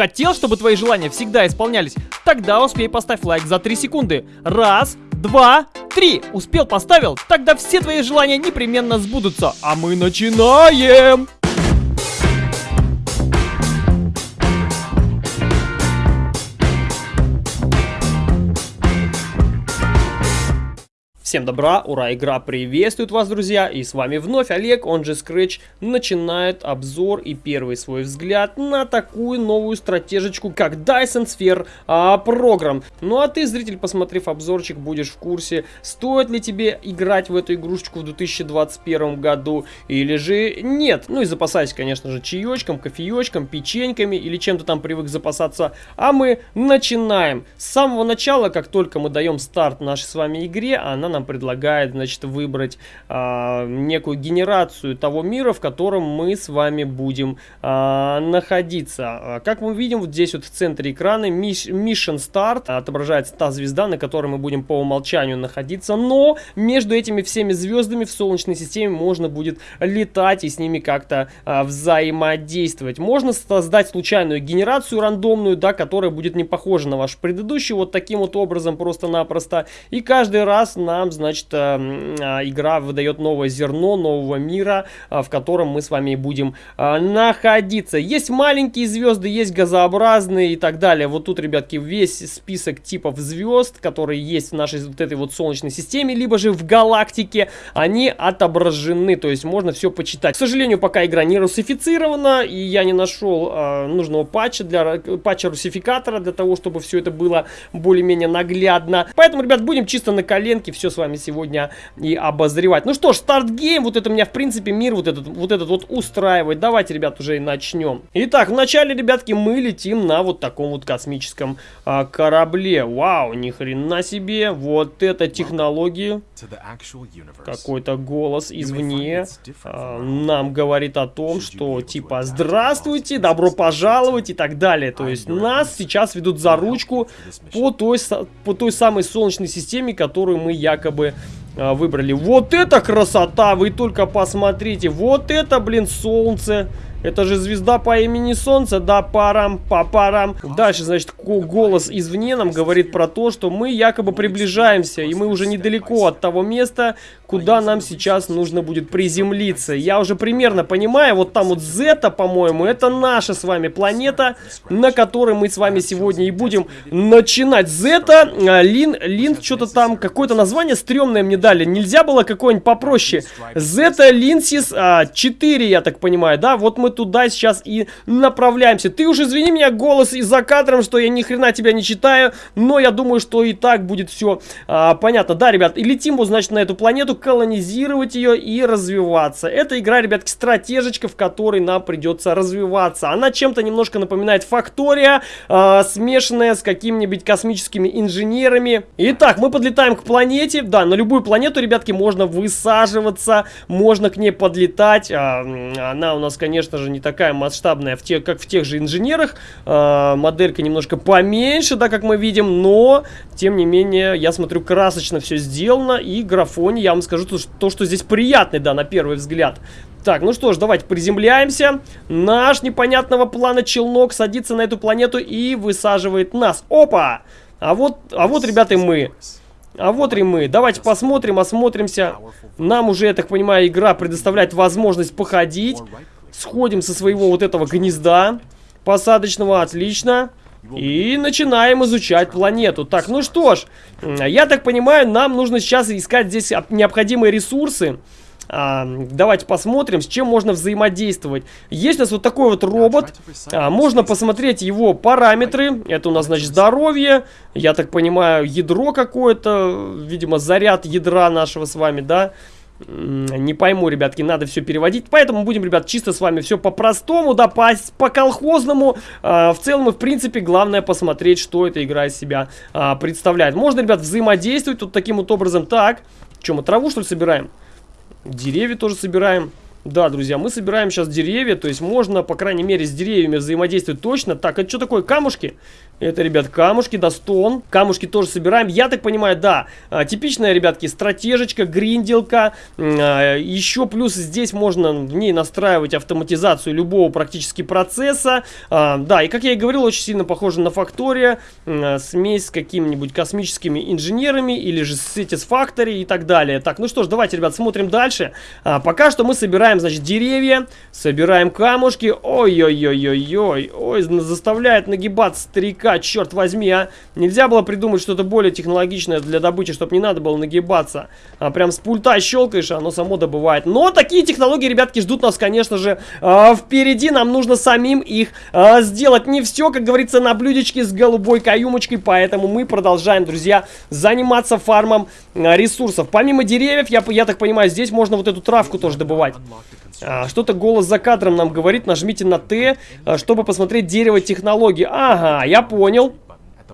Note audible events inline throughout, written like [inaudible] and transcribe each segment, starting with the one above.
Хотел, чтобы твои желания всегда исполнялись? Тогда успей поставь лайк за 3 секунды. Раз, два, три. Успел, поставил? Тогда все твои желания непременно сбудутся. А мы начинаем! Всем добра, ура, игра приветствует вас, друзья, и с вами вновь Олег, он же Scratch, начинает обзор и первый свой взгляд на такую новую стратежечку, как Dyson Sphere а, Program. Ну а ты, зритель, посмотрев обзорчик, будешь в курсе, стоит ли тебе играть в эту игрушечку в 2021 году или же нет. Ну и запасайся, конечно же, чаечком, кофеечком, печеньками или чем-то там привык запасаться. А мы начинаем. С самого начала, как только мы даем старт нашей с вами игре, она нам нам предлагает, значит, выбрать а, некую генерацию того мира, в котором мы с вами будем а, находиться. А, как мы видим, вот здесь вот в центре экрана Mission Start отображается та звезда, на которой мы будем по умолчанию находиться, но между этими всеми звездами в Солнечной системе можно будет летать и с ними как-то а, взаимодействовать. Можно создать случайную генерацию рандомную, да, которая будет не похожа на ваш предыдущий, вот таким вот образом просто-напросто. И каждый раз нам значит, э, а, игра выдает новое зерно нового мира, а, в котором мы с вами будем находиться. Есть маленькие звезды, есть газообразные и так далее. Вот тут, ребятки, весь список типов звезд, которые есть в нашей вот этой вот Солнечной системе, либо же в галактике, они отображены, то есть можно все почитать. К сожалению, пока игра не русифицирована, и я не нашел э, нужного патча для патча русификатора, для того, чтобы все это было более-менее наглядно. Поэтому, ребят, будем чисто на коленке все с вами сегодня и обозревать. Ну что ж, старт гейм, вот это меня в принципе мир вот этот вот, этот вот устраивает. Давайте, ребят, уже и начнем. Итак, вначале, ребятки, мы летим на вот таком вот космическом а, корабле. Вау, ни хрена себе, вот это технологии. Какой-то голос извне а, нам говорит о том, что типа здравствуйте, добро пожаловать и так далее. То есть нас сейчас ведут за ручку по той, по той самой Солнечной системе, которую мы якобы якобы а, выбрали. Вот это красота! Вы только посмотрите. Вот это, блин, солнце. Это же звезда по имени Солнце, да, парам, па парам. Дальше, значит, голос извне нам говорит про то, что мы якобы приближаемся, и мы уже недалеко от того места, куда нам сейчас нужно будет приземлиться. Я уже примерно понимаю, вот там вот Зета, по-моему, это наша с вами планета, на которой мы с вами сегодня и будем начинать. Зета, а, Лин, Лин, что-то там, какое-то название стрёмное мне дали. Нельзя было какое-нибудь попроще. Зета Линсис 4, а, я так понимаю, да, вот мы туда сейчас и направляемся. Ты уж извини меня, голос и за кадром, что я ни хрена тебя не читаю, но я думаю, что и так будет все а, понятно. Да, ребят, и летим вот, значит, на эту планету, колонизировать ее и развиваться. Это игра, ребятки, стратежечка, в которой нам придется развиваться. Она чем-то немножко напоминает Фактория, а, смешанная с какими-нибудь космическими инженерами. Итак, мы подлетаем к планете. Да, на любую планету, ребятки, можно высаживаться, можно к ней подлетать. А, она у нас, конечно же, не такая масштабная, в те, как в тех же инженерах. Э, моделька немножко поменьше, да, как мы видим, но, тем не менее, я смотрю, красочно все сделано. И графоне, я вам скажу, то, то, что здесь приятный, да, на первый взгляд. Так, ну что ж, давайте приземляемся. Наш непонятного плана челнок садится на эту планету и высаживает нас. Опа! А вот, а вот, ребята, мы. А вот и мы. Давайте посмотрим, осмотримся. Нам уже, я так понимаю, игра предоставляет возможность походить. Сходим со своего вот этого гнезда посадочного, отлично. И начинаем изучать планету. Так, ну что ж, я так понимаю, нам нужно сейчас искать здесь необходимые ресурсы. А, давайте посмотрим, с чем можно взаимодействовать. Есть у нас вот такой вот робот. А, можно посмотреть его параметры. Это у нас, значит, здоровье. Я так понимаю, ядро какое-то. Видимо, заряд ядра нашего с вами, да. Да. Не пойму, ребятки, надо все переводить. Поэтому будем, ребят, чисто с вами все по-простому, да, по-колхозному. По, э, в целом и в принципе главное посмотреть, что эта игра из себя э, представляет. Можно, ребят, взаимодействовать вот таким вот образом. Так, что мы траву, что ли, собираем? Деревья тоже собираем. Да, друзья, мы собираем сейчас деревья, то есть можно, по крайней мере, с деревьями взаимодействовать точно. Так, это что такое, камушки? Это, ребят, камушки, да, стон. Камушки тоже собираем. Я так понимаю, да, а, типичная, ребятки, стратежечка, гринделка. А, еще плюс здесь можно в ней настраивать автоматизацию любого практически процесса. А, да, и как я и говорил, очень сильно похоже на Фактория. Смесь с какими-нибудь космическими инженерами или же с Satisfactory и так далее. Так, ну что ж, давайте, ребят, смотрим дальше. Пока что мы собираем, значит, деревья, собираем камушки. Ой-ой-ой-ой-ой, ой, заставляет нагибаться старика нафига, черт возьми, а? Нельзя было придумать что-то более технологичное для добычи, чтобы не надо было нагибаться. А прям с пульта щелкаешь, оно само добывает. Но такие технологии, ребятки, ждут нас, конечно же, а, впереди. Нам нужно самим их а, сделать. Не все, как говорится, на блюдечке с голубой каюмочкой, поэтому мы продолжаем, друзья, заниматься фармом а, ресурсов. Помимо деревьев, я, я так понимаю, здесь можно вот эту травку тоже добывать. Что-то голос за кадром нам говорит, нажмите на Т, чтобы посмотреть дерево технологии. Ага, я понял.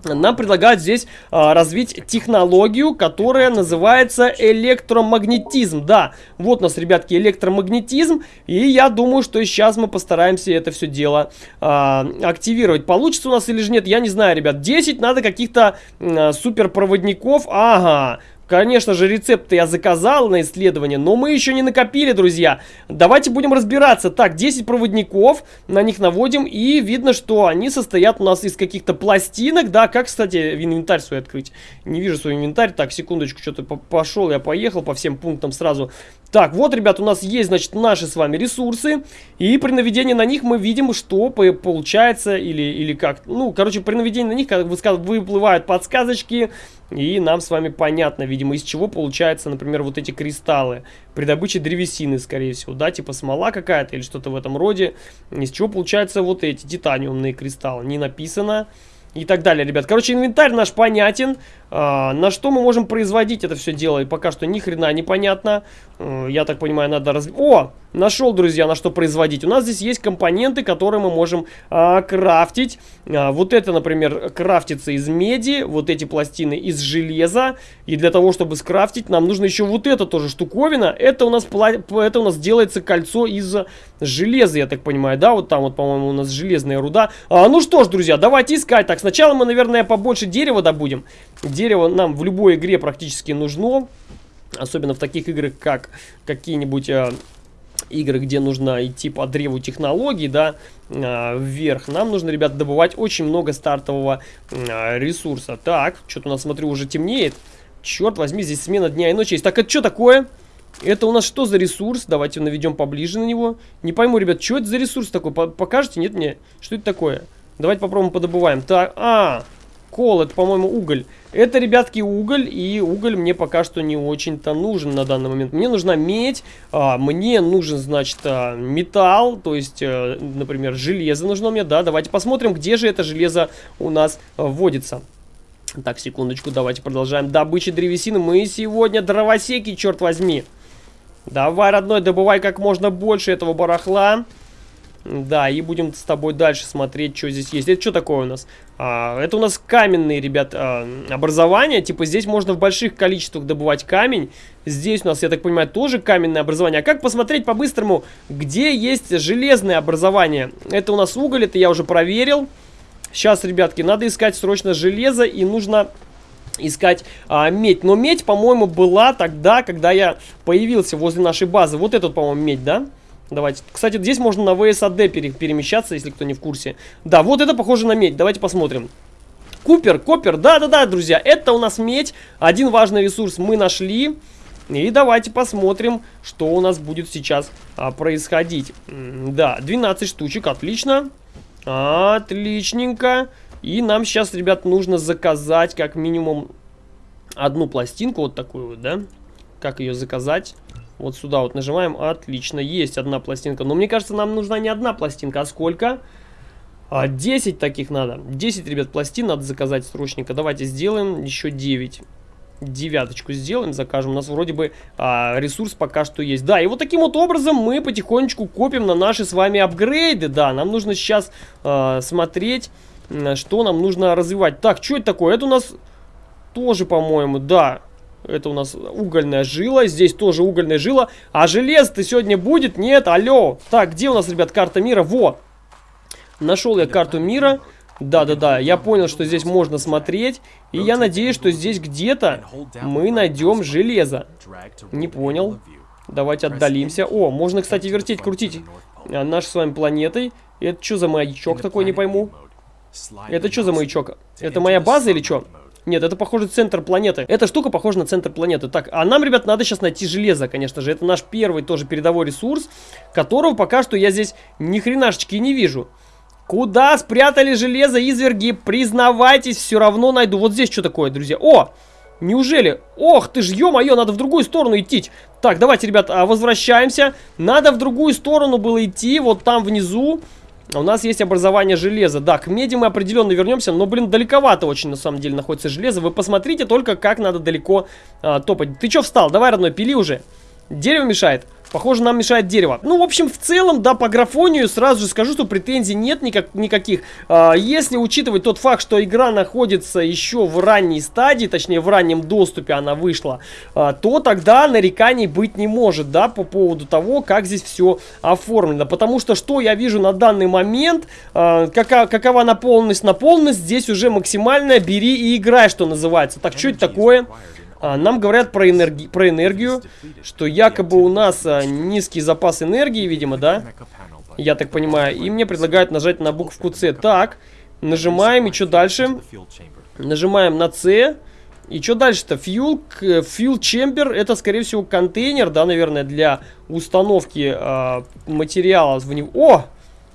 Нам предлагают здесь а, развить технологию, которая называется электромагнетизм. Да, вот у нас, ребятки, электромагнетизм. И я думаю, что сейчас мы постараемся это все дело а, активировать. Получится у нас или же нет, я не знаю, ребят. 10 надо каких-то а, суперпроводников. Ага, Конечно же, рецепты я заказал на исследование, но мы еще не накопили, друзья. Давайте будем разбираться. Так, 10 проводников, на них наводим, и видно, что они состоят у нас из каких-то пластинок, да. Как, кстати, инвентарь свой открыть? Не вижу свой инвентарь. Так, секундочку, что-то пошел, я поехал по всем пунктам сразу. Так, вот, ребят, у нас есть, значит, наши с вами ресурсы, и при наведении на них мы видим, что получается, или, или как, ну, короче, при наведении на них, как выплывают подсказочки, и нам с вами понятно, видимо, из чего получается, например, вот эти кристаллы. При добыче древесины, скорее всего, да, типа смола какая-то или что-то в этом роде. Из чего получаются вот эти титаниумные кристаллы. Не написано и так далее, ребят. Короче, инвентарь наш понятен. А, на что мы можем производить это все дело? И пока что ни хрена непонятно. А, я так понимаю, надо раз... О! Нашел, друзья, на что производить. У нас здесь есть компоненты, которые мы можем а, крафтить. А, вот это, например, крафтится из меди. Вот эти пластины из железа. И для того, чтобы скрафтить, нам нужно еще вот это тоже штуковина. Это у нас, это у нас делается кольцо из железа, я так понимаю. Да, вот там вот, по-моему, у нас железная руда. А, ну что ж, друзья, давайте искать. Так, сначала мы, наверное, побольше дерева добудем. Дерево нам в любой игре практически нужно. Особенно в таких играх, как какие-нибудь... Э, игры, где нужно идти по древу технологий, да, э, вверх, нам нужно, ребят, добывать очень много стартового э, ресурса. Так, что-то у нас, смотрю, уже темнеет. Черт возьми, здесь смена дня и ночи есть. Так, это что такое? Это у нас что за ресурс? Давайте наведем поближе на него. Не пойму, ребят, что это за ресурс такой? Покажете? Нет мне? Что это такое? Давайте попробуем подобываем. Так, а, Кол, это, по-моему, уголь. Это, ребятки, уголь, и уголь мне пока что не очень-то нужен на данный момент. Мне нужна медь, а, мне нужен, значит, а, металл, то есть, а, например, железо нужно мне, да. Давайте посмотрим, где же это железо у нас а, вводится. Так, секундочку, давайте продолжаем. Добыча древесины. Мы сегодня дровосеки, черт возьми. Давай, родной, добывай как можно больше этого барахла. Да, и будем с тобой дальше смотреть, что здесь есть. Это что такое у нас? А, это у нас каменные, ребят, а, образования. Типа здесь можно в больших количествах добывать камень. Здесь у нас, я так понимаю, тоже каменное образование. А как посмотреть по-быстрому, где есть железное образование? Это у нас уголь, это я уже проверил. Сейчас, ребятки, надо искать срочно железо и нужно искать а, медь. Но медь, по-моему, была тогда, когда я появился возле нашей базы. Вот этот, по-моему, медь, да? Давайте. Кстати, здесь можно на ВСАД пере перемещаться, если кто не в курсе. Да, вот это похоже на медь. Давайте посмотрим. Купер, копер, да-да-да, друзья, это у нас медь. Один важный ресурс мы нашли. И давайте посмотрим, что у нас будет сейчас а, происходить. Да, 12 штучек, отлично. Отличненько. И нам сейчас, ребят, нужно заказать как минимум одну пластинку, вот такую вот, да? Как ее заказать? Вот сюда вот нажимаем. Отлично, есть одна пластинка. Но мне кажется, нам нужна не одна пластинка, а сколько? А, 10 таких надо. 10, ребят, пластин надо заказать срочненько. Давайте сделаем еще 9. Девяточку сделаем, закажем. У нас вроде бы а, ресурс пока что есть. Да, и вот таким вот образом мы потихонечку копим на наши с вами апгрейды. Да, нам нужно сейчас а, смотреть, что нам нужно развивать. Так, что это такое? Это у нас тоже, по-моему, да, это у нас угольная жила. Здесь тоже угольная жила. А желез-то сегодня будет? Нет, алло. Так, где у нас, ребят, карта мира? Во! Нашел я карту мира. Да-да-да, я понял, что здесь можно смотреть. И я надеюсь, что здесь где-то мы найдем железо. Не понял. Давайте отдалимся. О, можно, кстати, вертеть, крутить а, нашей с вами планетой. Это что за маячок такой, не пойму. Это что за маячок? Это моя база или что? Нет, это, похоже, центр планеты. Эта штука похожа на центр планеты. Так, а нам, ребят, надо сейчас найти железо, конечно же. Это наш первый тоже передовой ресурс, которого пока что я здесь ни хренашечки не вижу. Куда спрятали железо, изверги? Признавайтесь, все равно найду. Вот здесь что такое, друзья? О! Неужели? Ох ты ж, ё-моё, надо в другую сторону идти. Так, давайте, ребят, а, возвращаемся. Надо в другую сторону было идти, вот там внизу. У нас есть образование железа. Да, к меди мы определенно вернемся, но, блин, далековато очень, на самом деле, находится железо. Вы посмотрите только, как надо далеко а, топать. Ты чё встал? Давай, родной, пили уже. Дерево мешает. Похоже, нам мешает дерево. Ну, в общем, в целом, да, по графонию сразу же скажу, что претензий нет никак, никаких. А, если учитывать тот факт, что игра находится еще в ранней стадии, точнее, в раннем доступе она вышла, а, то тогда нареканий быть не может, да, по поводу того, как здесь все оформлено. Потому что, что я вижу на данный момент, а, кака, какова наполненность, наполненность, здесь уже максимальная, бери и играй, что называется. Так, что это такое? Нам говорят про, энерги про энергию, что якобы у нас а, низкий запас энергии, видимо, да? Я так понимаю. И мне предлагают нажать на букву С. Так, нажимаем, и что дальше? Нажимаем на С. И что дальше-то? Fuel, fuel chamber, это, скорее всего, контейнер, да, наверное, для установки э, материала в него. О!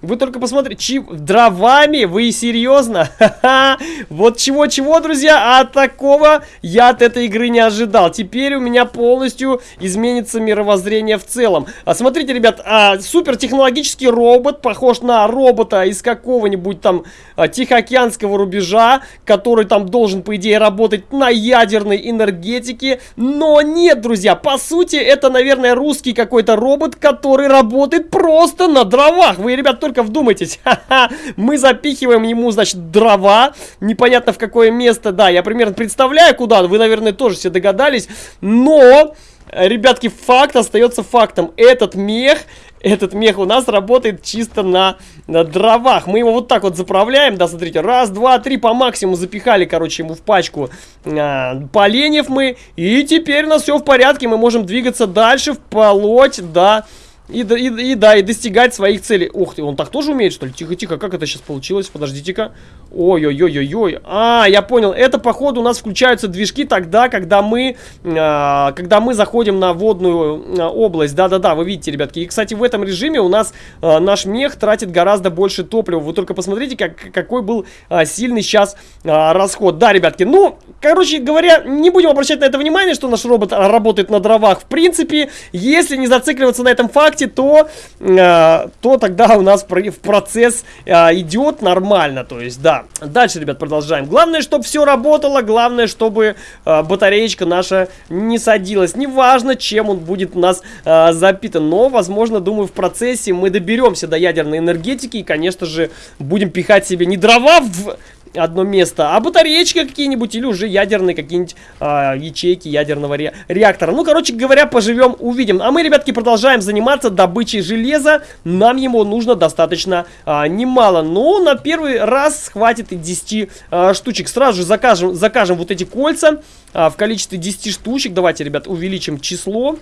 Вы только посмотрите, чи... дровами? Вы серьезно? [laughs] вот чего-чего, друзья, а такого я от этой игры не ожидал. Теперь у меня полностью изменится мировоззрение в целом. А смотрите, ребят, а, супертехнологический робот, похож на робота из какого-нибудь там а, Тихоокеанского рубежа, который там должен, по идее, работать на ядерной энергетике. Но нет, друзья, по сути, это, наверное, русский какой-то робот, который работает просто на дровах. Вы, ребят, только только вдумайтесь. [laughs] Мы запихиваем ему, значит, дрова. Непонятно в какое место. Да, я примерно представляю, куда. Вы, наверное, тоже все догадались. Но... Ребятки, факт остается фактом. Этот мех, этот мех у нас работает чисто на, на дровах. Мы его вот так вот заправляем, да, смотрите. Раз, два, три по максимуму запихали, короче, ему в пачку а, поленьев мы. И теперь у нас все в порядке. Мы можем двигаться дальше, вплоть до... Да, и, и, и да, и достигать своих целей. Ух ты, он так тоже умеет, что ли? Тихо-тихо, как это сейчас получилось? Подождите-ка. Ой-ой-ой-ой-ой. А, я понял. Это, походу, у нас включаются движки тогда, когда мы, а, когда мы заходим на водную а, область. Да-да-да, вы видите, ребятки. И, кстати, в этом режиме у нас а, наш мех тратит гораздо больше топлива. Вы только посмотрите, как, какой был а, сильный сейчас а, расход. Да, ребятки, ну, короче говоря, не будем обращать на это внимание, что наш робот работает на дровах. В принципе, если не зацикливаться на этом факте, ВКонтакте, то, э, то тогда у нас в процесс э, идет нормально. То есть, да. Дальше, ребят, продолжаем. Главное, чтобы все работало. Главное, чтобы э, батареечка наша не садилась. Неважно, чем он будет у нас запитан. Но, возможно, думаю, в процессе мы доберемся до ядерной энергетики. И, конечно же, будем пихать себе не дрова в одно место, а батареечки какие-нибудь или уже ядерные какие-нибудь а, ячейки ядерного ре реактора. Ну, короче говоря, поживем, увидим. А мы, ребятки, продолжаем заниматься добычей железа. Нам ему нужно достаточно а, немало, но на первый раз хватит и 10 а, штучек. Сразу же закажем, закажем вот эти кольца а, в количестве 10 штучек. Давайте, ребят, увеличим число.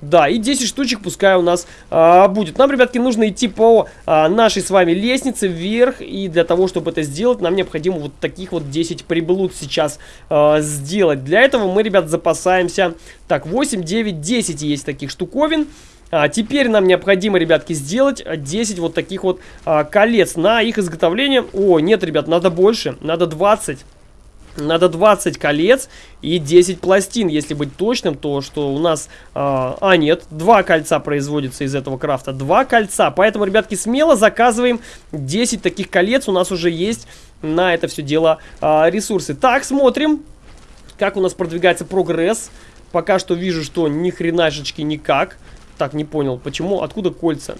Да, и 10 штучек пускай у нас а, будет. Нам, ребятки, нужно идти по а, нашей с вами лестнице вверх. И для того, чтобы это сделать, нам необходимо вот таких вот 10 приблуд сейчас а, сделать. Для этого мы, ребят, запасаемся... Так, 8, 9, 10 есть таких штуковин. А, теперь нам необходимо, ребятки, сделать 10 вот таких вот а, колец на их изготовление. О, нет, ребят, надо больше, надо 20. Надо 20 колец и 10 пластин, если быть точным, то что у нас... Э, а, нет, два кольца производится из этого крафта, два кольца. Поэтому, ребятки, смело заказываем 10 таких колец, у нас уже есть на это все дело э, ресурсы. Так, смотрим, как у нас продвигается прогресс. Пока что вижу, что ни хренашечки никак. Так, не понял, почему, откуда кольца?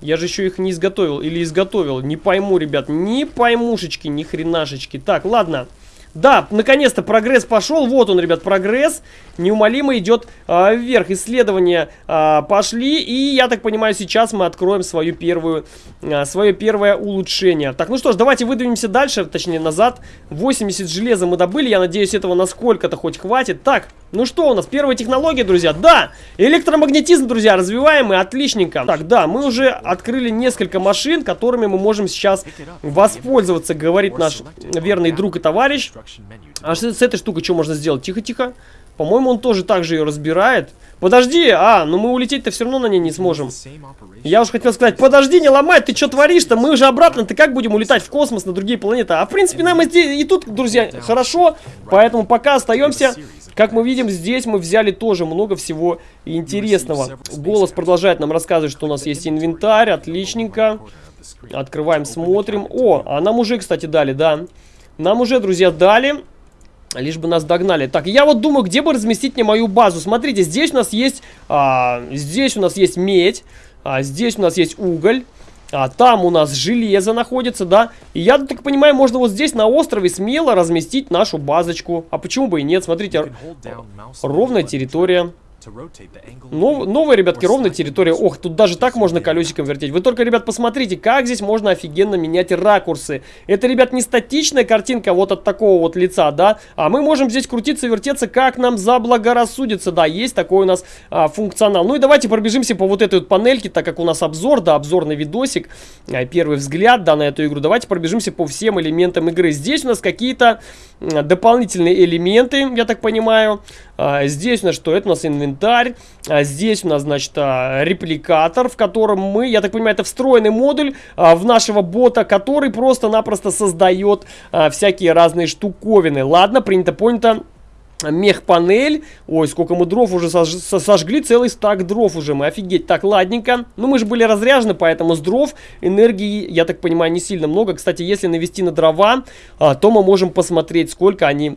Я же еще их не изготовил или изготовил. Не пойму, ребят, не поймушечки, ни хренашечки. Так, ладно. Да, наконец-то прогресс пошел. Вот он, ребят, прогресс. Неумолимо идет а, вверх. Исследования а, пошли. И, я так понимаю, сейчас мы откроем свою первую, а, свое первое улучшение. Так, ну что ж, давайте выдвинемся дальше, точнее назад. 80 железа мы добыли. Я надеюсь, этого насколько-то хоть хватит. Так, ну что у нас? Первая технология, друзья. Да, электромагнетизм, друзья, развиваемый. Отличненько. Так, да, мы уже открыли несколько машин, которыми мы можем сейчас воспользоваться, говорит наш верный друг и товарищ. А с, с этой штукой что можно сделать? Тихо-тихо. По-моему, он тоже так же ее разбирает. Подожди, а, ну мы улететь-то все равно на ней не сможем. Я уж хотел сказать, подожди, не ломай, ты что творишь-то? Мы уже обратно, ты как будем улетать в космос на другие планеты? А в принципе нам и, здесь, и тут, друзья, хорошо, поэтому пока остаемся. Как мы видим, здесь мы взяли тоже много всего интересного. Голос продолжает нам рассказывать, что у нас есть инвентарь, отличненько. Открываем, смотрим. О, а нам уже, кстати, дали, да. Нам уже, друзья, дали. Лишь бы нас догнали. Так, я вот думаю, где бы разместить мне мою базу. Смотрите, здесь у нас есть... А, здесь у нас есть медь. А, здесь у нас есть уголь. А там у нас железо находится, да. И я так понимаю, можно вот здесь на острове смело разместить нашу базочку. А почему бы и нет? Смотрите, ровная территория. Нов, новая, ребятки, ровная территория. Ох, тут даже так можно колесиком вертеть. Вы только, ребят, посмотрите, как здесь можно офигенно менять ракурсы. Это, ребят, не статичная картинка вот от такого вот лица, да? А мы можем здесь крутиться, вертеться, как нам заблагорассудится. Да, есть такой у нас а, функционал. Ну и давайте пробежимся по вот этой вот панельке, так как у нас обзор, да, обзорный видосик. А, первый взгляд, да, на эту игру. Давайте пробежимся по всем элементам игры. Здесь у нас какие-то дополнительные элементы, я так понимаю. А, здесь у нас что? Это у нас инвентарь. А, здесь у нас, значит, а, репликатор, в котором мы, я так понимаю, это встроенный модуль а, в нашего бота, который просто-напросто создает а, всякие разные штуковины. Ладно, принято, понято мех-панель. Ой, сколько мы дров уже сож сожгли, целый стак дров уже мы, офигеть. Так, ладненько. Ну, мы же были разряжены, поэтому с дров энергии, я так понимаю, не сильно много. Кстати, если навести на дрова, а, то мы можем посмотреть, сколько они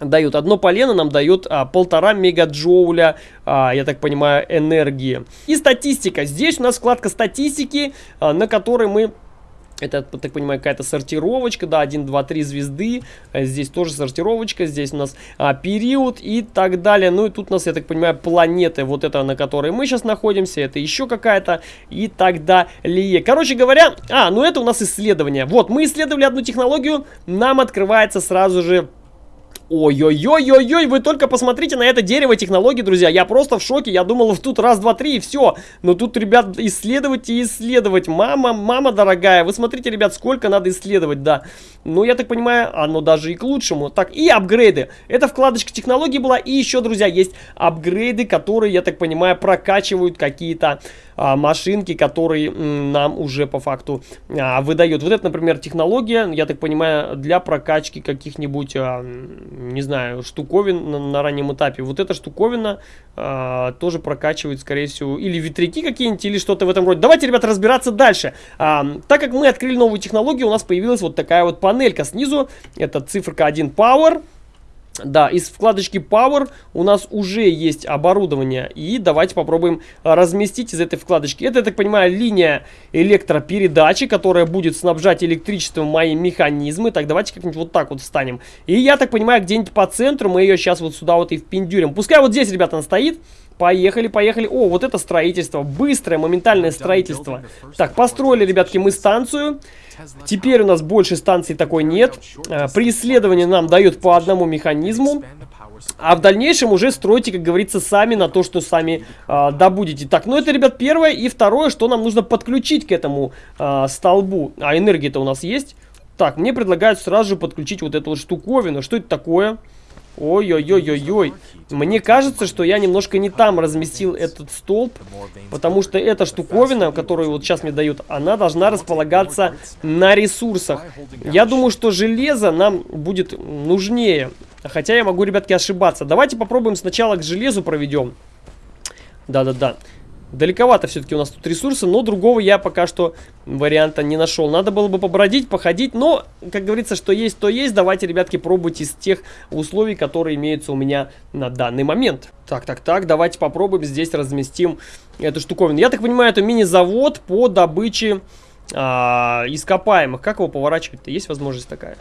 дают. Одно полено нам дает а, полтора мегаджоуля, а, я так понимаю, энергии. И статистика. Здесь у нас вкладка статистики, а, на которой мы это, так понимаю, какая-то сортировочка, да, 1, 2, 3 звезды. Здесь тоже сортировочка, здесь у нас а, период и так далее. Ну и тут у нас, я так понимаю, планеты, вот это, на которой мы сейчас находимся, это еще какая-то и так далее. Короче говоря, а, ну это у нас исследование. Вот, мы исследовали одну технологию, нам открывается сразу же Ой-ой-ой-ой-ой, вы только посмотрите на это дерево технологий, друзья. Я просто в шоке. Я думал, тут раз, два, три и все. Но тут, ребят, исследовать и исследовать. Мама, мама дорогая, вы смотрите, ребят, сколько надо исследовать, да. Ну, я так понимаю, оно даже и к лучшему. Так, и апгрейды. Это вкладочка технологий была. И еще, друзья, есть апгрейды, которые, я так понимаю, прокачивают какие-то а, машинки, которые нам уже по факту а, выдают. Вот это, например, технология, я так понимаю, для прокачки каких-нибудь, а, не знаю, штуковин на, раннем этапе. Вот эта штуковина тоже прокачивает, скорее всего, или ветряки какие-нибудь, или что-то в этом роде. Давайте, ребята, разбираться дальше. Так как мы открыли новую технологию, у нас появилась вот такая вот панелька снизу. Это циферка 1 Power. Да, из вкладочки Power у нас уже есть оборудование. И давайте попробуем разместить из этой вкладочки. Это, я так понимаю, линия электропередачи, которая будет снабжать электричеством мои механизмы. Так, давайте как-нибудь вот так вот встанем. И я так понимаю, где-нибудь по центру мы ее сейчас вот сюда вот и впендюрим. Пускай вот здесь, ребята, она стоит. Поехали, поехали. О, вот это строительство. Быстрое, моментальное строительство. Так, построили, ребятки, мы станцию. Теперь у нас больше станций такой нет. А, при исследовании нам дают по одному механизму. А в дальнейшем уже стройте, как говорится, сами на то, что сами а, добудете. Так, ну это, ребят, первое. И второе, что нам нужно подключить к этому а, столбу. А энергия-то у нас есть. Так, мне предлагают сразу же подключить вот эту вот штуковину. Что это такое? Ой-ой-ой-ой-ой. Мне кажется, что я немножко не там разместил этот столб, потому что эта штуковина, которую вот сейчас мне дают, она должна располагаться на ресурсах. Я думаю, что железо нам будет нужнее. Хотя я могу, ребятки, ошибаться. Давайте попробуем сначала к железу проведем. Да-да-да. Далековато все-таки у нас тут ресурсы, но другого я пока что варианта не нашел. Надо было бы побродить, походить, но, как говорится, что есть, то есть. Давайте, ребятки, пробуйте из тех условий, которые имеются у меня на данный момент. Так, так, так, давайте попробуем здесь разместим эту штуковину. Я так понимаю, это мини-завод по добыче а, ископаемых. Как его поворачивать-то? Есть возможность такая?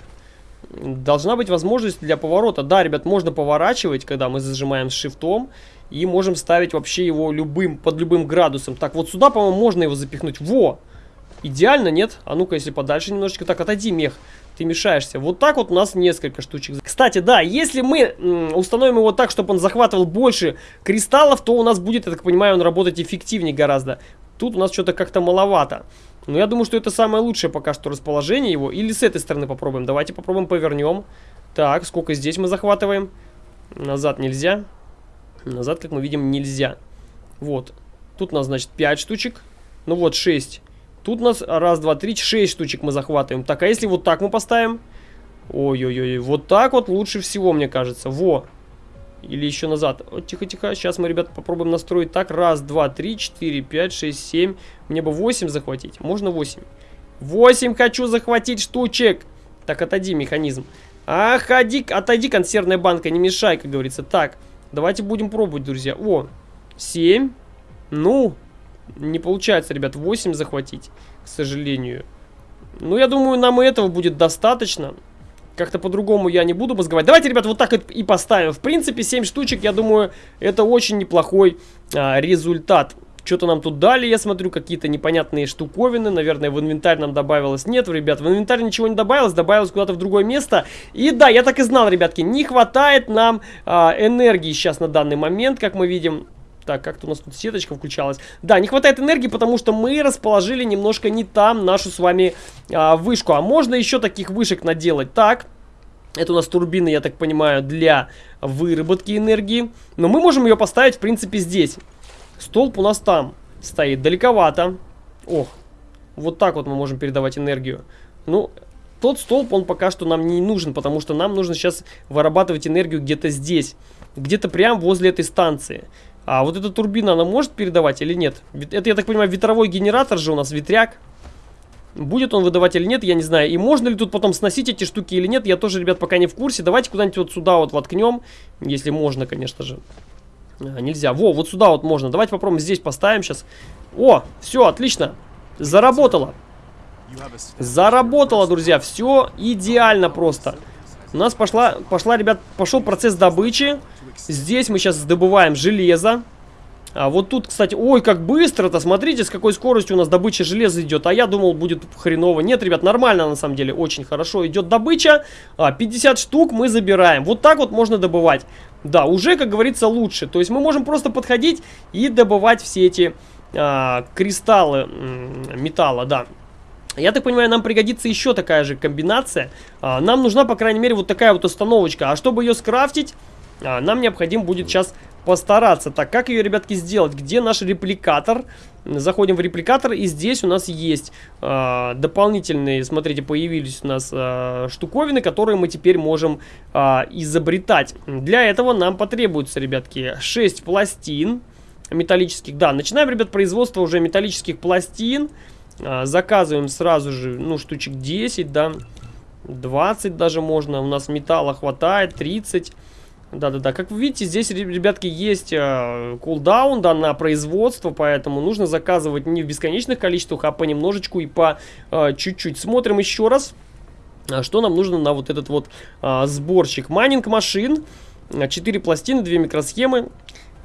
должна быть возможность для поворота. Да, ребят, можно поворачивать, когда мы зажимаем с шифтом. И можем ставить вообще его любым, под любым градусом. Так, вот сюда, по-моему, можно его запихнуть. Во! Идеально, нет? А ну-ка, если подальше немножечко. Так, отойди, мех. Ты мешаешься. Вот так вот у нас несколько штучек. Кстати, да, если мы установим его так, чтобы он захватывал больше кристаллов, то у нас будет, я так понимаю, он работать эффективнее гораздо. Тут у нас что-то как-то маловато. Но я думаю, что это самое лучшее пока что расположение его. Или с этой стороны попробуем. Давайте попробуем повернем. Так, сколько здесь мы захватываем? Назад нельзя. Назад, как мы видим, нельзя. Вот. Тут у нас, значит, 5 штучек. Ну вот, 6. Тут у нас раз, два, три, 6 штучек мы захватываем. Так, а если вот так мы поставим? Ой-ой-ой, вот так вот лучше всего, мне кажется. Во. Или еще назад. Тихо-тихо. Сейчас мы, ребят, попробуем настроить так. Раз, два, три, четыре, пять, шесть, семь. Мне бы 8 захватить. Можно 8? 8 хочу захватить штучек. Так, отойди, механизм. Ах, отойди, отойди, консервная банка, не мешай, как говорится. Так, давайте будем пробовать, друзья. О, 7. Ну, не получается, ребят, 8 захватить, к сожалению. Ну, я думаю, нам и этого будет достаточно. Как-то по-другому я не буду мозговать. Давайте, ребят, вот так и поставим. В принципе, 7 штучек, я думаю, это очень неплохой а, результат. Что-то нам тут дали, я смотрю, какие-то непонятные штуковины. Наверное, в инвентарь нам добавилось. Нет, ребят, в инвентарь ничего не добавилось. Добавилось куда-то в другое место. И да, я так и знал, ребятки, не хватает нам а, энергии сейчас на данный момент, как мы видим. Так, как-то у нас тут сеточка включалась. Да, не хватает энергии, потому что мы расположили немножко не там нашу с вами а, вышку. А можно еще таких вышек наделать. Так, это у нас турбины, я так понимаю, для выработки энергии. Но мы можем ее поставить, в принципе, здесь. Столб у нас там стоит, далековато. Ох, вот так вот мы можем передавать энергию. Ну, тот столб, он пока что нам не нужен, потому что нам нужно сейчас вырабатывать энергию где-то здесь. Где-то прямо возле этой станции. А вот эта турбина, она может передавать или нет? Это, я так понимаю, ветровой генератор же у нас, ветряк. Будет он выдавать или нет, я не знаю. И можно ли тут потом сносить эти штуки или нет, я тоже, ребят, пока не в курсе. Давайте куда-нибудь вот сюда вот воткнем, если можно, конечно же. А, нельзя. Во, вот сюда вот можно. Давайте попробуем здесь поставим сейчас. О, все, отлично. Заработало. Заработало, друзья. Все идеально просто. У нас пошла, пошла, ребят, пошел процесс добычи. Здесь мы сейчас добываем железо. А вот тут, кстати, ой, как быстро-то, смотрите, с какой скоростью у нас добыча железа идет. А я думал, будет хреново. Нет, ребят, нормально, на самом деле, очень хорошо идет добыча. А, 50 штук мы забираем. Вот так вот можно добывать. Да, уже, как говорится, лучше. То есть мы можем просто подходить и добывать все эти а, кристаллы металла, да. Я так понимаю, нам пригодится еще такая же комбинация. А, нам нужна, по крайней мере, вот такая вот установочка. А чтобы ее скрафтить, а, нам необходимо будет сейчас постараться. Так, как ее, ребятки, сделать? Где наш репликатор? Заходим в репликатор, и здесь у нас есть э, дополнительные, смотрите, появились у нас э, штуковины, которые мы теперь можем э, изобретать. Для этого нам потребуется, ребятки, 6 пластин металлических. Да, начинаем, ребят, производство уже металлических пластин. Э, заказываем сразу же, ну, штучек 10, да, 20 даже можно. У нас металла хватает, 30. Да-да-да, как вы видите, здесь, ребятки, есть э, кулдаун, да, на производство, поэтому нужно заказывать не в бесконечных количествах, а понемножечку и по э, чуть-чуть. Смотрим еще раз, а, что нам нужно на вот этот вот э, сборщик. Майнинг машин, 4 пластины, 2 микросхемы,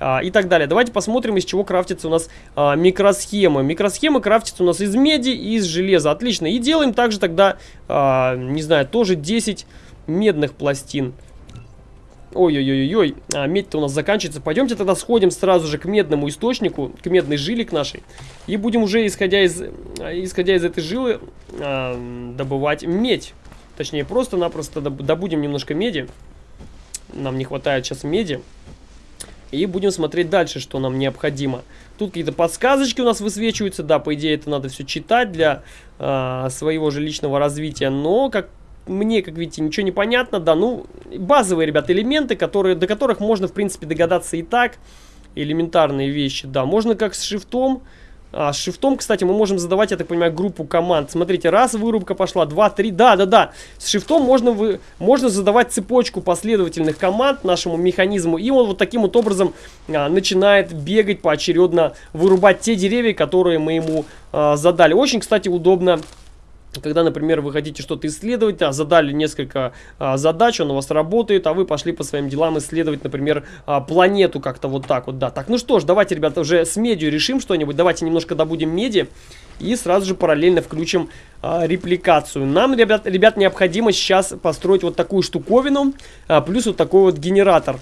а, и так далее. Давайте посмотрим, из чего крафтится у нас а, микросхемы. Микросхемы крафтятся у нас из меди и из железа. Отлично. И делаем также тогда, а, не знаю, тоже 10 медных пластин. Ой-ой-ой-ой, а, медь-то у нас заканчивается. Пойдемте тогда сходим сразу же к медному источнику, к медной жиле к нашей. И будем уже, исходя из, исходя из этой жилы, а, добывать медь. Точнее, просто-напросто добудем немножко меди. Нам не хватает сейчас меди. И будем смотреть дальше, что нам необходимо. Тут какие-то подсказочки у нас высвечиваются. Да, по идее, это надо все читать для э, своего же личного развития. Но, как мне, как видите, ничего не понятно, да, ну, базовые, ребят, элементы, которые, до которых можно, в принципе, догадаться и так, элементарные вещи, да, можно как с шифтом, а, с шифтом, кстати, мы можем задавать, я так понимаю, группу команд. Смотрите, раз вырубка пошла, два, три, да, да, да. С шифтом можно, вы, можно задавать цепочку последовательных команд нашему механизму, и он вот таким вот образом а, начинает бегать поочередно, вырубать те деревья, которые мы ему а, задали. Очень, кстати, удобно когда, например, вы хотите что-то исследовать, а задали несколько а, задач, он у вас работает, а вы пошли по своим делам исследовать, например, а, планету как-то вот так вот, да. Так, ну что ж, давайте, ребята, уже с медью решим что-нибудь, давайте немножко добудем меди и сразу же параллельно включим а, репликацию. Нам, ребят, ребят, необходимо сейчас построить вот такую штуковину, а, плюс вот такой вот генератор.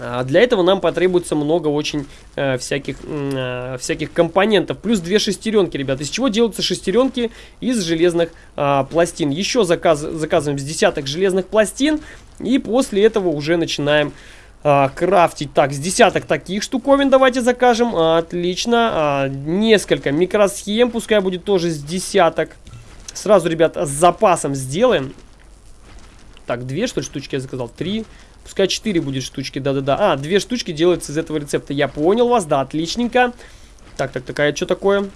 А, для этого нам потребуется много очень э, всяких, э, всяких компонентов. Плюс две шестеренки, ребят. Из чего делаются шестеренки? Из железных э, пластин. Еще заказ, заказываем с десяток железных пластин. И после этого уже начинаем э, крафтить. Так, с десяток таких штуковин давайте закажем. Отлично. А, несколько микросхем. Пускай будет тоже с десяток. Сразу, ребят, с запасом сделаем. Так, две, что ли, штучки я заказал? Три. Пускай 4 будет штучки, да-да-да. А, две штучки делаются из этого рецепта. Я понял вас, да, отличненько. Так, так, такая, что такое?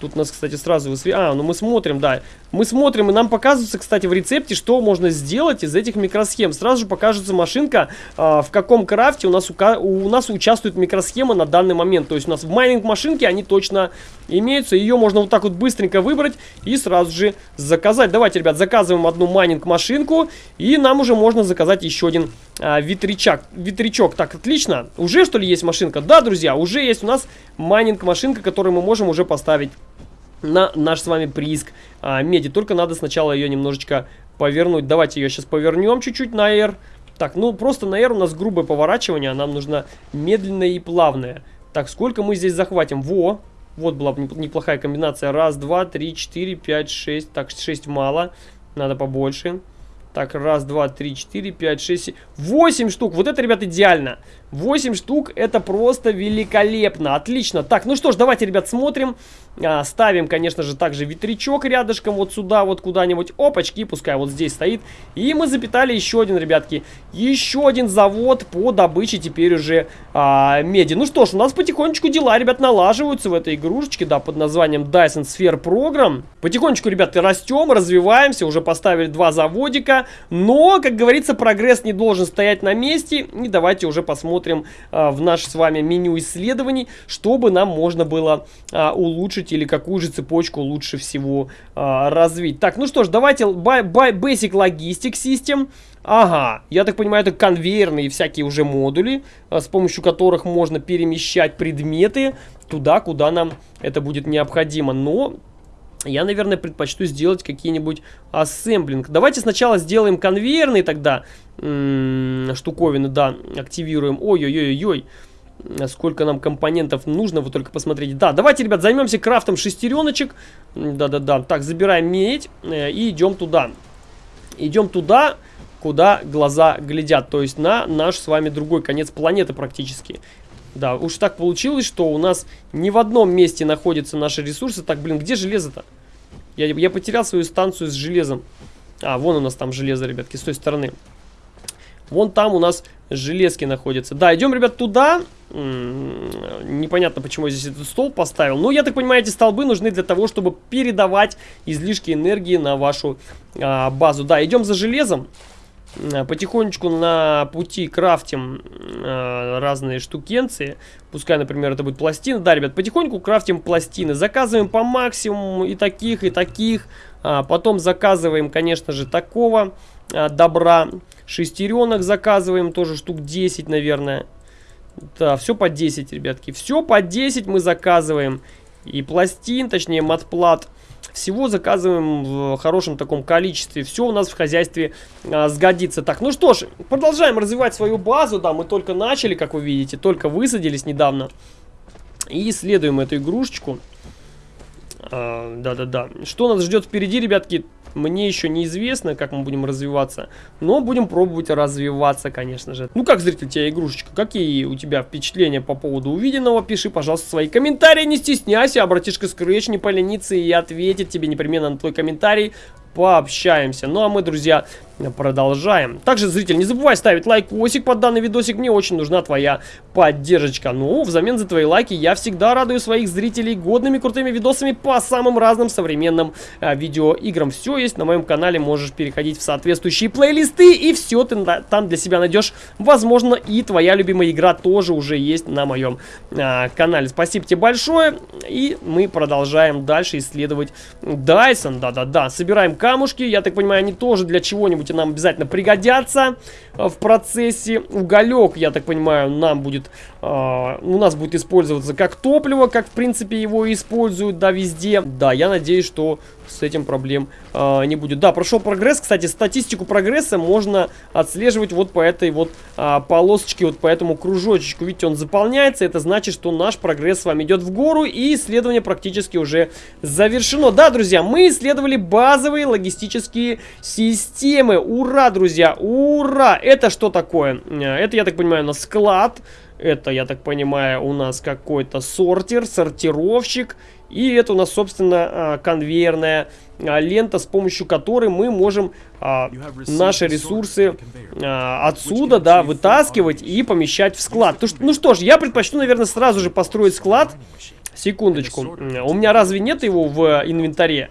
Тут нас, кстати, сразу высве... А, ну мы смотрим, да. Мы смотрим, и нам показывается, кстати, в рецепте, что можно сделать из этих микросхем. Сразу же покажется машинка, э, в каком крафте у нас, у, у нас участвует микросхема на данный момент. То есть у нас в майнинг машинке они точно имеются. Ее можно вот так вот быстренько выбрать и сразу же заказать. Давайте, ребят, заказываем одну майнинг машинку, и нам уже можно заказать еще один э, ветрячок. Ветрячок, так, отлично. Уже, что ли, есть машинка? Да, друзья, уже есть у нас майнинг машинка, которую мы можем уже поставить на наш с вами прииск а, меди. Только надо сначала ее немножечко повернуть. Давайте ее сейчас повернем чуть-чуть на R. Так, ну просто на R у нас грубое поворачивание, а нам нужно медленное и плавное. Так, сколько мы здесь захватим? Во, вот была неплохая комбинация. Раз, два, три, четыре, пять, шесть. Так, шесть мало, надо побольше. Так, раз, два, три, четыре, пять, шесть, восемь штук. Вот это, ребят, идеально. 8 штук, это просто великолепно, отлично. Так, ну что ж, давайте, ребят, смотрим. А, ставим, конечно же, также ветрячок рядышком, вот сюда, вот куда-нибудь. Опачки, пускай вот здесь стоит. И мы запитали еще один, ребятки, еще один завод по добыче теперь уже а, меди. Ну что ж, у нас потихонечку дела, ребят, налаживаются в этой игрушечке, да, под названием Dyson Sphere Program. Потихонечку, ребят, растем, развиваемся, уже поставили два заводика. Но, как говорится, прогресс не должен стоять на месте. И давайте уже посмотрим посмотрим а, в наше с вами меню исследований, чтобы нам можно было а, улучшить или какую же цепочку лучше всего а, развить. Так, ну что ж, давайте by, by Basic Logistic System. Ага, я так понимаю, это конвейерные всякие уже модули, а, с помощью которых можно перемещать предметы туда, куда нам это будет необходимо. Но я, наверное, предпочту сделать какие-нибудь ассемблинг. Давайте сначала сделаем конвейерные тогда штуковины, да, активируем. Ой-ой-ой-ой. Сколько нам компонентов нужно, вы только посмотрите. Да, давайте, ребят, займемся крафтом шестереночек. Да-да-да. Так, забираем медь э, и идем туда. Идем туда, куда глаза глядят. То есть на наш с вами другой конец планеты практически. Да, уж так получилось, что у нас не в одном месте находятся наши ресурсы. Так, блин, где железо-то? Я, я потерял свою станцию с железом. А, вон у нас там железо, ребятки, с той стороны. Вон там у нас железки находятся. Да, идем, ребят, туда. М -м, непонятно, почему я здесь этот стол поставил. Но, я так понимаю, эти столбы нужны для того, чтобы передавать излишки энергии на вашу а, базу. Да, идем за железом. Э, потихонечку на пути крафтим э, разные штукенции. Пускай, например, это будет пластина. Да, ребят, потихоньку крафтим пластины. Заказываем по максимуму и таких, и таких. А, потом заказываем, конечно же, такого а, добра. Шестеренок заказываем, тоже штук 10, наверное. Да, все по 10, ребятки. Все по 10 мы заказываем. И пластин, точнее, матплат. Всего заказываем в хорошем таком количестве. Все у нас в хозяйстве а, сгодится. Так, ну что ж, продолжаем развивать свою базу. Да, мы только начали, как вы видите, только высадились недавно. И исследуем эту игрушечку. А, да-да-да. Что нас ждет впереди, ребятки, мне еще неизвестно, как мы будем развиваться, но будем пробовать развиваться, конечно же. Ну как, зритель, тебя игрушечка, какие у тебя впечатления по поводу увиденного? Пиши, пожалуйста, свои комментарии, не стесняйся, а братишка Scratch не поленится и ответит тебе непременно на твой комментарий. Пообщаемся. Ну а мы, друзья, продолжаем. Также, зритель, не забывай ставить лайкосик под данный видосик, мне очень нужна твоя поддержка. Ну, взамен за твои лайки я всегда радую своих зрителей годными крутыми видосами по самым разным современным а, видеоиграм. Все есть на моем канале, можешь переходить в соответствующие плейлисты, и все ты там для себя найдешь. Возможно, и твоя любимая игра тоже уже есть на моем а, канале. Спасибо тебе большое, и мы продолжаем дальше исследовать Дайсон. Да-да-да, собираем камушки, я так понимаю, они тоже для чего-нибудь эти нам обязательно пригодятся э, в процессе. Уголек, я так понимаю, нам будет, э, у нас будет использоваться как топливо, как в принципе его используют, да, везде. Да, я надеюсь, что с этим проблем э, не будет. Да, прошел прогресс. Кстати, статистику прогресса можно отслеживать вот по этой вот э, полосочке, вот по этому кружочку. Видите, он заполняется. Это значит, что наш прогресс с вами идет в гору. И исследование практически уже завершено. Да, друзья, мы исследовали базовые логистические системы. Ура, друзья, ура! Это что такое? Это, я так понимаю, на склад. Это, я так понимаю, у нас какой-то сортир, сортировщик. И это у нас, собственно, а, конвейерная а, лента, с помощью которой мы можем а, наши ресурсы отсюда, да, вытаскивать и помещать в склад. Ну что ж, я предпочту, наверное, сразу же построить склад. Секундочку. У меня разве нет его в инвентаре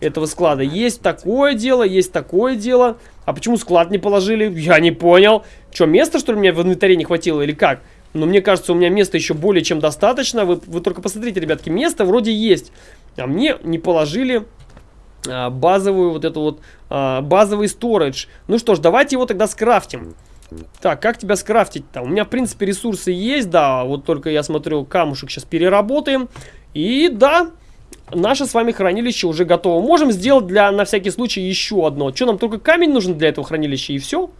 этого склада? Есть такое дело, есть такое дело. А почему склад не положили? Я не понял. Что, места, что ли, мне в инвентаре не хватило или как? Но мне кажется, у меня места еще более чем достаточно. Вы, вы только посмотрите, ребятки, место вроде есть. А мне не положили а, базовую вот эту вот, а, базовый сторидж. Ну что ж, давайте его тогда скрафтим. Так, как тебя скрафтить-то? У меня, в принципе, ресурсы есть, да. Вот только я смотрю, камушек сейчас переработаем. И да, наше с вами хранилище уже готово. Можем сделать для, на всякий случай, еще одно. Что, нам только камень нужен для этого хранилища и все?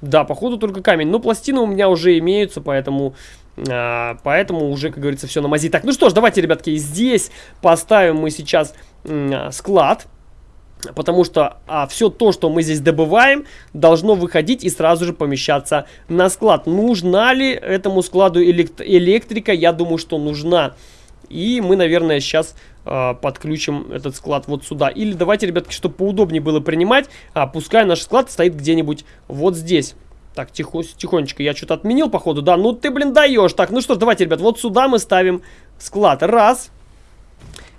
Да, походу только камень. Но пластины у меня уже имеются, поэтому... А, поэтому уже, как говорится, все на мази. Так, ну что ж, давайте, ребятки, здесь поставим мы сейчас а, склад. Потому что а, все то, что мы здесь добываем, должно выходить и сразу же помещаться на склад. Нужна ли этому складу элект электрика? Я думаю, что нужна. И мы, наверное, сейчас э, подключим этот склад вот сюда. Или давайте, ребятки, чтобы поудобнее было принимать, а, пускай наш склад стоит где-нибудь вот здесь. Так, тихо, тихонечко, я что-то отменил, походу, да? Ну ты, блин, даешь. Так, ну что ж, давайте, ребят, вот сюда мы ставим склад. Раз.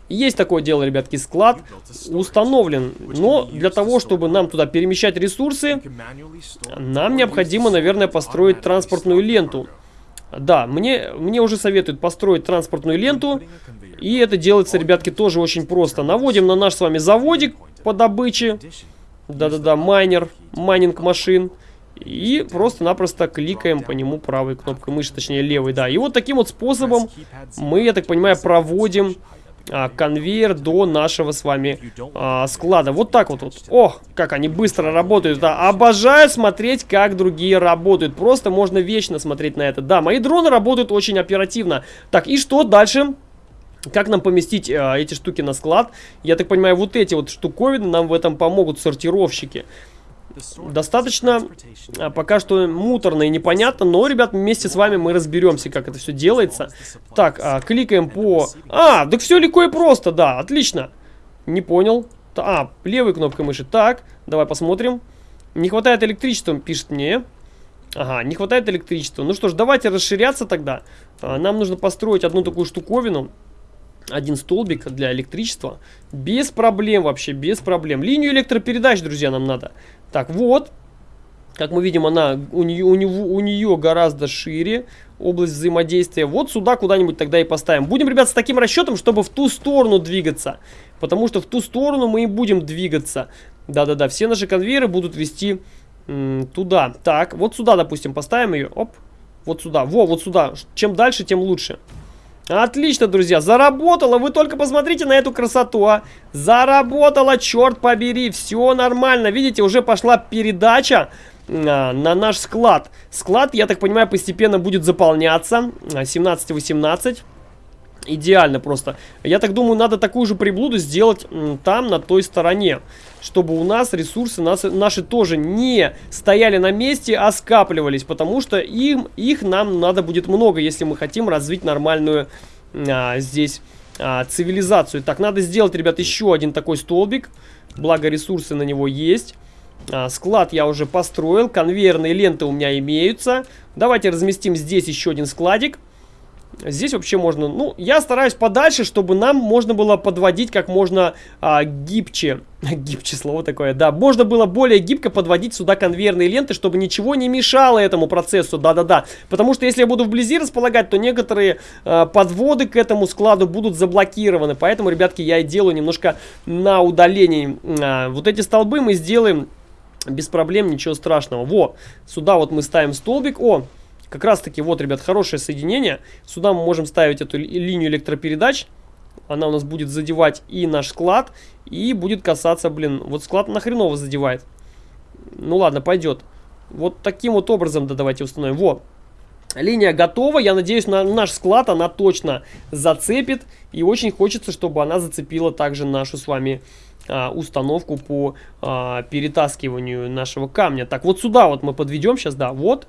Есть такое дело, ребятки, склад установлен. Но для того, чтобы нам туда перемещать ресурсы, нам необходимо, наверное, построить транспортную ленту. Да, мне, мне уже советуют построить транспортную ленту. И это делается, ребятки, тоже очень просто. Наводим на наш с вами заводик по добыче. Да-да-да, майнер, майнинг машин. И просто-напросто кликаем по нему правой кнопкой мыши, точнее левой, да. И вот таким вот способом мы, я так понимаю, проводим а, конвейер до нашего с вами а, склада. Вот так вот, вот. О, как они быстро работают. Да, обожаю смотреть, как другие работают. Просто можно вечно смотреть на это. Да, мои дроны работают очень оперативно. Так, и что дальше? Как нам поместить э, эти штуки на склад? Я так понимаю, вот эти вот штуковины нам в этом помогут сортировщики. Достаточно а, пока что муторно и непонятно, но, ребят, вместе с вами мы разберемся, как это все делается. Так, а, кликаем по... А, так все легко и просто, да, отлично. Не понял. А, левой кнопкой мыши. Так, давай посмотрим. Не хватает электричества, пишет мне. Ага, не хватает электричества. Ну что ж, давайте расширяться тогда. А, нам нужно построить одну такую штуковину один столбик для электричества. Без проблем вообще, без проблем. Линию электропередач, друзья, нам надо. Так, вот. Как мы видим, она у нее, у, него, у нее гораздо шире область взаимодействия. Вот сюда куда-нибудь тогда и поставим. Будем, ребят, с таким расчетом, чтобы в ту сторону двигаться. Потому что в ту сторону мы и будем двигаться. Да-да-да, все наши конвейеры будут вести туда. Так, вот сюда, допустим, поставим ее. Оп, вот сюда. Во, вот сюда. Чем дальше, тем лучше. Отлично, друзья, заработало. Вы только посмотрите на эту красоту, а. Заработало, черт побери. Все нормально. Видите, уже пошла передача а, на наш склад. Склад, я так понимаю, постепенно будет заполняться. 17-18. Идеально просто. Я так думаю, надо такую же приблуду сделать там, на той стороне чтобы у нас ресурсы нас, наши тоже не стояли на месте, а скапливались, потому что им, их нам надо будет много, если мы хотим развить нормальную а, здесь а, цивилизацию. Так, надо сделать, ребят, еще один такой столбик, благо ресурсы на него есть. А, склад я уже построил, конвейерные ленты у меня имеются. Давайте разместим здесь еще один складик. Здесь вообще можно, ну, я стараюсь подальше, чтобы нам можно было подводить как можно а, гибче. [laughs] гибче слово такое, да. Можно было более гибко подводить сюда конвейерные ленты, чтобы ничего не мешало этому процессу, да-да-да. Потому что если я буду вблизи располагать, то некоторые а, подводы к этому складу будут заблокированы. Поэтому, ребятки, я и делаю немножко на удалении. А, вот эти столбы мы сделаем без проблем, ничего страшного. Во, сюда вот мы ставим столбик. О, как раз таки, вот, ребят, хорошее соединение. Сюда мы можем ставить эту линию электропередач. Она у нас будет задевать и наш склад, и будет касаться, блин, вот склад нахреново задевает. Ну ладно, пойдет. Вот таким вот образом, да, давайте установим. Во, Линия готова, я надеюсь, на наш склад она точно зацепит. И очень хочется, чтобы она зацепила также нашу с вами а, установку по а, перетаскиванию нашего камня. Так, вот сюда вот мы подведем сейчас, да, вот.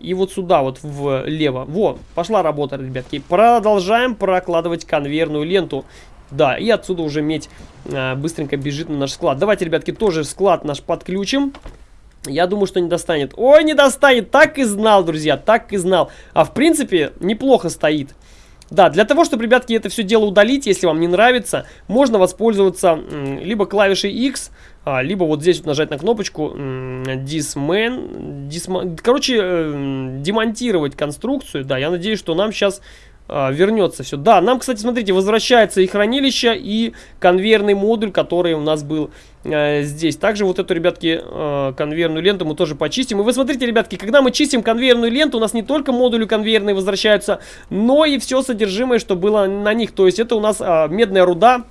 И вот сюда вот влево. Во, пошла работа, ребятки. Продолжаем прокладывать конвейерную ленту. Да, и отсюда уже медь а, быстренько бежит на наш склад. Давайте, ребятки, тоже склад наш подключим. Я думаю, что не достанет. Ой, не достанет. Так и знал, друзья, так и знал. А в принципе, неплохо стоит. Да, для того, чтобы, ребятки, это все дело удалить, если вам не нравится, можно воспользоваться либо клавишей X, а, либо вот здесь вот нажать на кнопочку Disman, disman короче, э, демонтировать конструкцию. Да, я надеюсь, что нам сейчас а, вернется все. Да, нам, кстати, смотрите, возвращается и хранилище, и конвейерный модуль, который у нас был э, здесь. Также вот эту, ребятки, э, конвейерную ленту мы тоже почистим. И вы смотрите, ребятки, когда мы чистим конвейерную ленту, у нас не только модули конвейерные возвращаются, но и все содержимое, что было на них. То есть это у нас э, медная руда,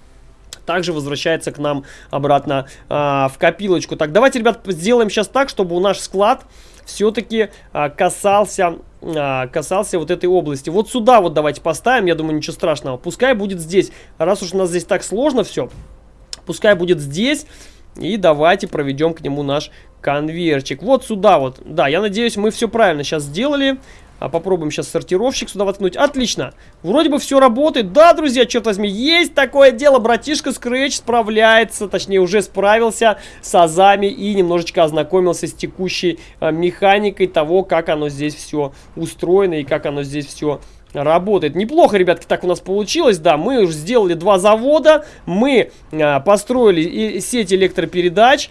также возвращается к нам обратно а, в копилочку. Так, давайте, ребят, сделаем сейчас так, чтобы у наш склад все-таки а, касался а, касался вот этой области. Вот сюда вот давайте поставим, я думаю, ничего страшного. Пускай будет здесь. Раз уж у нас здесь так сложно все, пускай будет здесь. И давайте проведем к нему наш конвейерчик. Вот сюда вот. Да, я надеюсь, мы все правильно сейчас сделали. А попробуем сейчас сортировщик сюда воткнуть. Отлично. Вроде бы все работает. Да, друзья, черт возьми, есть такое дело. Братишка Scratch справляется, точнее уже справился с азами и немножечко ознакомился с текущей а, механикой того, как оно здесь все устроено и как оно здесь все работает. Неплохо, ребятки, так у нас получилось. Да, мы уже сделали два завода, мы а, построили сеть электропередач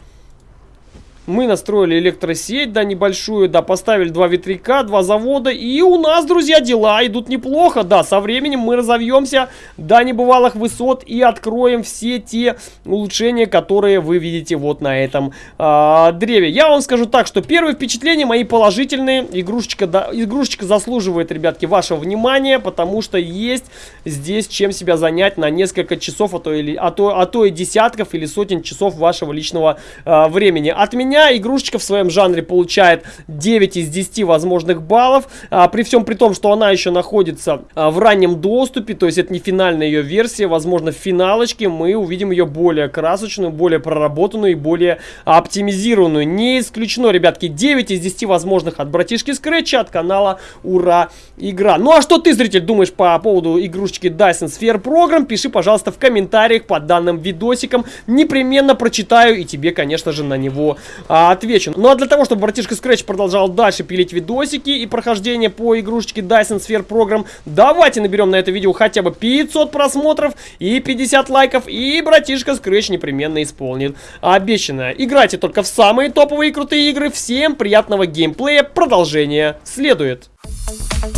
мы настроили электросеть, да, небольшую, да, поставили два ветряка, два завода. И у нас, друзья, дела идут неплохо, да. Со временем мы разовьемся до небывалых высот и откроем все те улучшения, которые вы видите вот на этом э, древе. Я вам скажу так, что первые впечатления мои положительные. Игрушечка, да, игрушечка заслуживает, ребятки, вашего внимания, потому что есть здесь чем себя занять на несколько часов, а то, или, а то, а то и десятков или сотен часов вашего личного э, времени. От меня меня игрушечка в своем жанре получает 9 из 10 возможных баллов. А, при всем при том, что она еще находится а, в раннем доступе, то есть это не финальная ее версия. Возможно, в финалочке мы увидим ее более красочную, более проработанную и более оптимизированную. Не исключено, ребятки, 9 из 10 возможных от братишки Скретча, от канала Ура Игра. Ну а что ты, зритель, думаешь по поводу игрушечки Dyson Sphere Program? Пиши, пожалуйста, в комментариях под данным видосиком. Непременно прочитаю и тебе, конечно же, на него а, отвечу. Ну а для того, чтобы братишка Scratch продолжал дальше пилить видосики и прохождение по игрушечке Dyson Sphere Program, давайте наберем на это видео хотя бы 500 просмотров и 50 лайков, и братишка Scratch непременно исполнит обещанное. Играйте только в самые топовые и крутые игры. Всем приятного геймплея. Продолжение следует. Thank you.